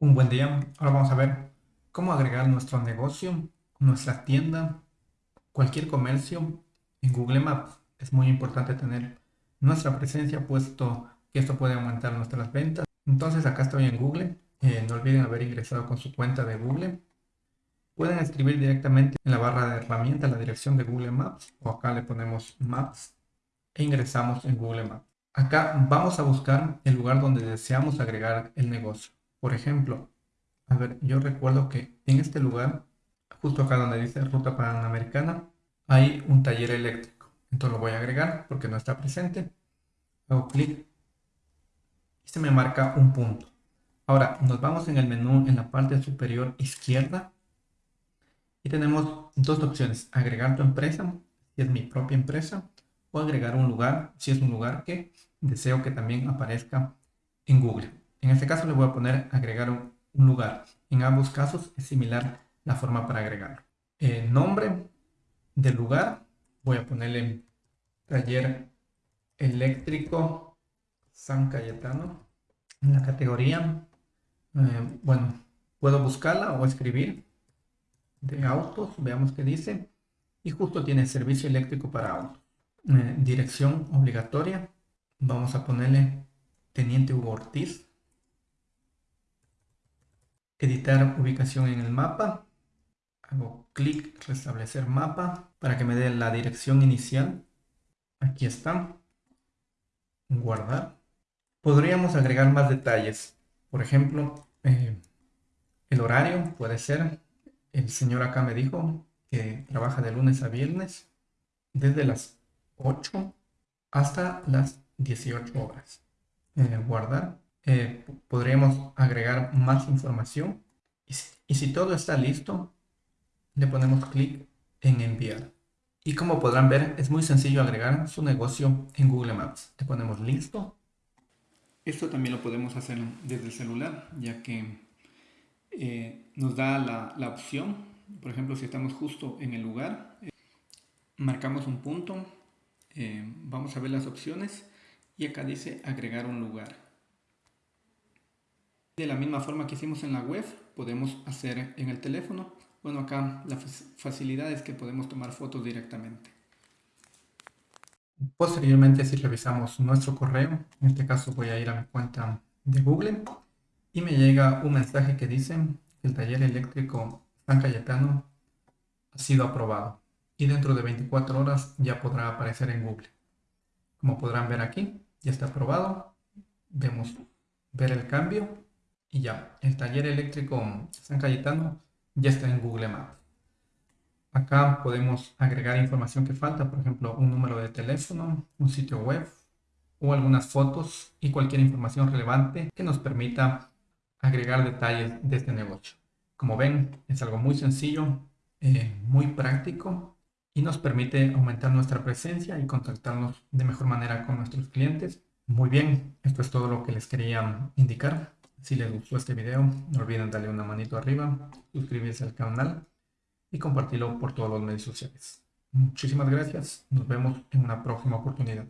Un buen día. Ahora vamos a ver cómo agregar nuestro negocio, nuestra tienda, cualquier comercio en Google Maps. Es muy importante tener nuestra presencia puesto que esto puede aumentar nuestras ventas. Entonces acá estoy en Google. Eh, no olviden haber ingresado con su cuenta de Google. Pueden escribir directamente en la barra de herramientas la dirección de Google Maps o acá le ponemos Maps e ingresamos en Google Maps. Acá vamos a buscar el lugar donde deseamos agregar el negocio. Por ejemplo, a ver, yo recuerdo que en este lugar, justo acá donde dice Ruta Panamericana, hay un taller eléctrico. Entonces lo voy a agregar porque no está presente. Hago clic y se me marca un punto. Ahora nos vamos en el menú en la parte superior izquierda y tenemos dos opciones. Agregar tu empresa, si es mi propia empresa, o agregar un lugar, si es un lugar que deseo que también aparezca en Google. En este caso le voy a poner agregar un, lugar. En ambos casos es similar la forma para agregarlo. El nombre del lugar, voy a ponerle taller eléctrico San Cayetano. En la categoría, eh, bueno, puedo buscarla o escribir de autos, veamos qué dice. Y justo tiene servicio eléctrico para autos. Eh, dirección obligatoria, vamos a ponerle Teniente Hugo Ortiz editar ubicación en el mapa. Hago clic, restablecer mapa para que me dé la dirección inicial. Aquí está. Guardar. Podríamos agregar más detalles. Por ejemplo, eh, el horario puede ser. El señor acá me dijo que trabaja de lunes a viernes desde las 8 hasta las 18 horas. Eh, guardar. Eh, podríamos agregar más información. Y si, todo está listo, le ponemos clic en enviar. Y como podrán ver, es muy sencillo agregar su negocio en Google Maps. Le ponemos listo. Esto también lo podemos hacer desde el celular, ya que eh, nos da la, opción. Por ejemplo, si estamos justo en el lugar, eh, marcamos un punto, vamos a ver las opciones y acá dice agregar un lugar. De la misma forma que hicimos en la web, podemos hacer en el teléfono. Bueno, acá la facilidad es que podemos tomar fotos directamente. Posteriormente, si revisamos nuestro correo, en este caso voy a ir a mi cuenta de Google y me llega un mensaje que dice el taller eléctrico San Cayetano ha sido aprobado y dentro de 24 horas ya podrá aparecer en Google. Como podrán ver aquí, ya está aprobado. Vemos ver el cambio y ya, el taller eléctrico San Cayetano ya está en Google Maps. Acá podemos agregar información que falta, por ejemplo, un número de teléfono, un sitio web o algunas fotos y cualquier información relevante que nos permita agregar detalles de este negocio. Como ven, es algo muy sencillo, eh, muy práctico y nos permite aumentar nuestra presencia y contactarnos de mejor manera con nuestros clientes. Muy bien, esto es todo lo que les quería indicar. Si les gustó este video, no olviden darle una manito arriba, suscribirse al canal y compartirlo por todos los medios sociales. Muchísimas gracias. Nos vemos en una próxima oportunidad.